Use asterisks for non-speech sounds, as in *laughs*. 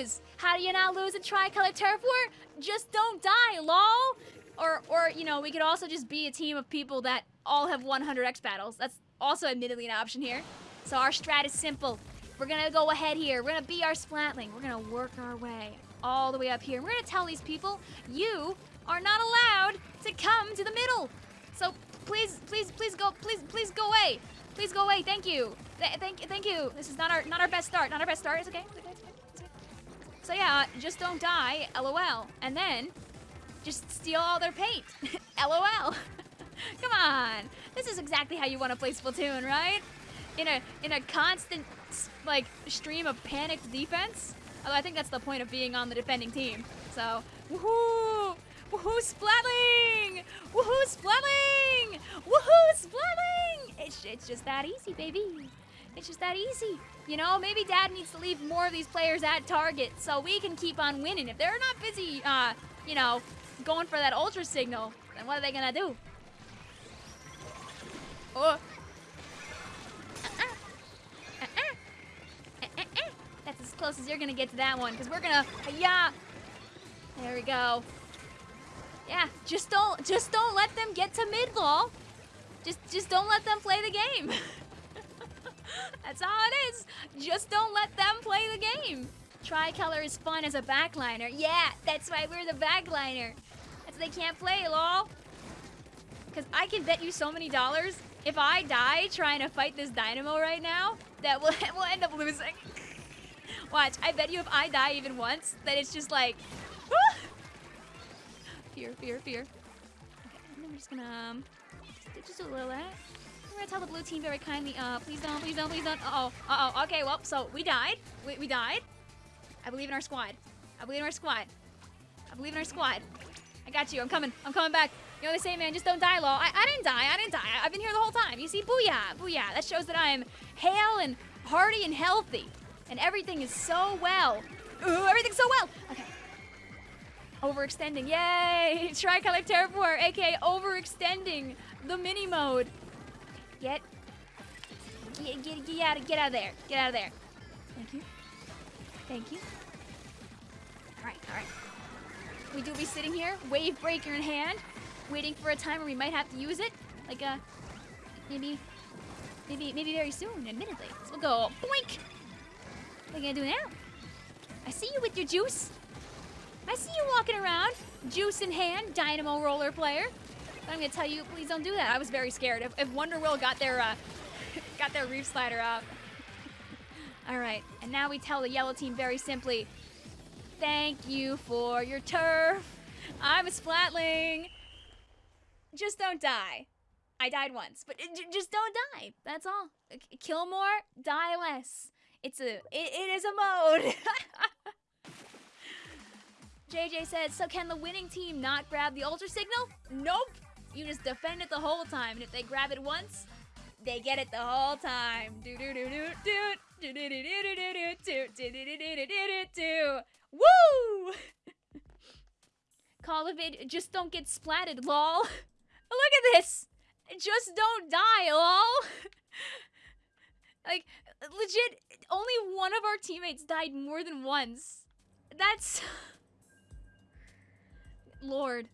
lose? How do you not lose a tricolor turf war? Just don't die, lol. Or, or you know, we could also just be a team of people that all have 100 X battles. That's also admittedly an option here. So our strat is simple. We're gonna go ahead here. We're gonna be our Splatling. We're gonna work our way all the way up here. We're gonna tell these people, you are not allowed to come to the middle. So please, please, please go, please, please go away. Please go away. Thank you. Th thank, thank you. This is not our, not our best start. Not our best start. It's okay. It's okay. So yeah, just don't die. LOL. And then, just steal all their paint. *laughs* LOL. *laughs* Come on. This is exactly how you want to play Splatoon, right? In a in a constant like stream of panicked defense. Although I think that's the point of being on the defending team. So, woohoo! Woohoo, Splatling! Woohoo, Splatling! Woohoo, Splatling! It's, it's just that easy, baby. It's just that easy. You know, maybe Dad needs to leave more of these players at target so we can keep on winning. If they're not busy, uh, you know, going for that ultra signal, then what are they gonna do? Oh. That's as close as you're gonna get to that one, because we're gonna, yeah. There we go. Yeah, just don't, just don't let them get to mid ball. Just, just don't let them play the game. *laughs* That's all it is. Just don't let them play the game. Tricolor is fun as a backliner. Yeah, that's why we're the backliner. That's they can't play, lol. Because I can bet you so many dollars, if I die trying to fight this Dynamo right now, that we'll, *laughs* we'll end up losing. *laughs* Watch, I bet you if I die even once, that it's just like, fear, fear, fear. Okay, we're just gonna, um, just, a little that. Gonna tell the blue team very kindly, uh, please don't, please don't, please don't. Uh-oh, uh-oh, okay, well, so we died. We, we died. I believe in our squad. I believe in our squad. I believe in our squad. I got you, I'm coming, I'm coming back. You know what they say, man, just don't die, lol. I, I didn't die, I didn't die. I, I've been here the whole time. You see, booyah, booyah. That shows that I am hale and hearty and healthy and everything is so well. Ooh, everything's so well. Okay. Overextending, yay! *laughs* Tricolor Terraform, aka overextending the mini mode. Get, get, get, get out, of, get out of there. Get out of there. Thank you. Thank you. All right, all right. We do be sitting here, wave breaker in hand, waiting for a time where we might have to use it. Like, uh, maybe, maybe, maybe very soon, admittedly. So we'll go boink. What are you gonna do now? I see you with your juice. I see you walking around, juice in hand, dynamo roller player. I'm gonna tell you, please don't do that. I was very scared. If, if Wonder Will got their, uh, *laughs* got their reef slider out. *laughs* All right, and now we tell the yellow team very simply, thank you for your turf. I'm a splatling. Just don't die. I died once, but just don't die. That's all. Kill more, die less. It's a, it, it is a mode. *laughs* JJ says, so can the winning team not grab the ultra signal? Nope. You just defend it the whole time, and if they grab it once, they get it the whole time. Do do do do do do do do do do do do do do do do Woo! Call of it, just don't get splatted, lol. Look at this. Just don't die, lol. like, legit, only one of our teammates died more than once. That's... Lord.